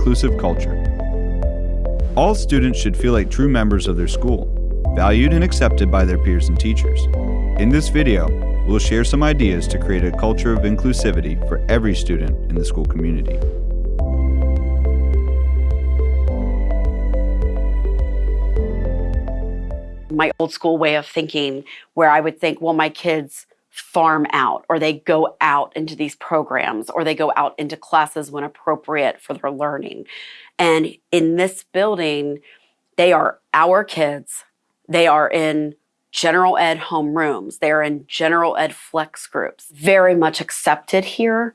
inclusive culture. All students should feel like true members of their school, valued and accepted by their peers and teachers. In this video, we'll share some ideas to create a culture of inclusivity for every student in the school community. My old school way of thinking where I would think, well, my kids farm out or they go out into these programs or they go out into classes when appropriate for their learning. And in this building, they are our kids. They are in general ed homerooms. They're in general ed flex groups. Very much accepted here.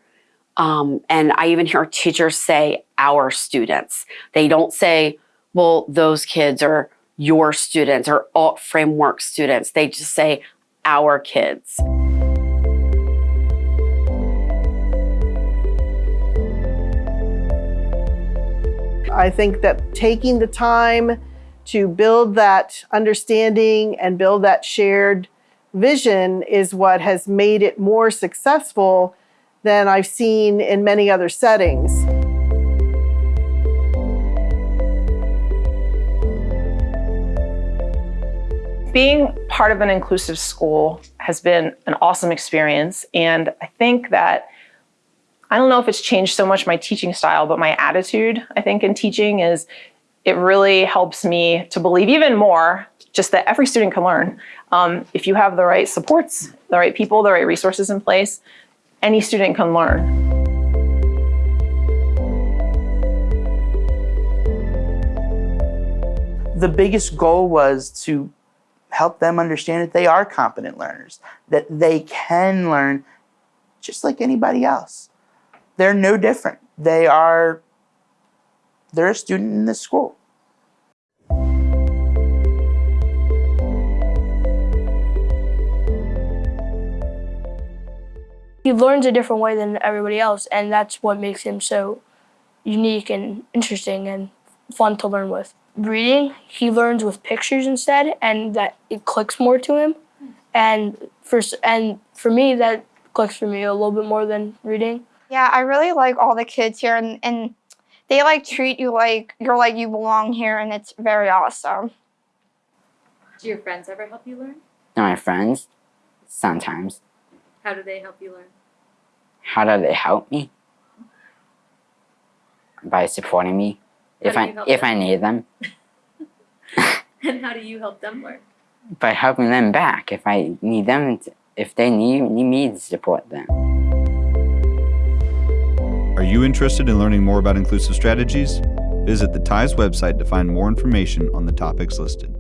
Um, and I even hear teachers say our students. They don't say, well, those kids are your students or alt framework students. They just say our kids. I think that taking the time to build that understanding and build that shared vision is what has made it more successful than I've seen in many other settings. Being part of an inclusive school has been an awesome experience. And I think that I don't know if it's changed so much my teaching style, but my attitude, I think, in teaching is it really helps me to believe even more just that every student can learn. Um, if you have the right supports, the right people, the right resources in place, any student can learn. The biggest goal was to help them understand that they are competent learners, that they can learn just like anybody else they're no different. They are, they're a student in this school. He learns a different way than everybody else, and that's what makes him so unique and interesting and fun to learn with. Reading, he learns with pictures instead, and that it clicks more to him. And for, and for me, that clicks for me a little bit more than reading. Yeah, I really like all the kids here and, and they like treat you like you're like you belong here and it's very awesome. Do your friends ever help you learn? my friends, sometimes. How do they help you learn? How do they help me? By supporting me How if I if them? I need them. and how do you help them learn? By helping them back if I need them if they need, need me to support them. Are you interested in learning more about inclusive strategies? Visit the TIES website to find more information on the topics listed.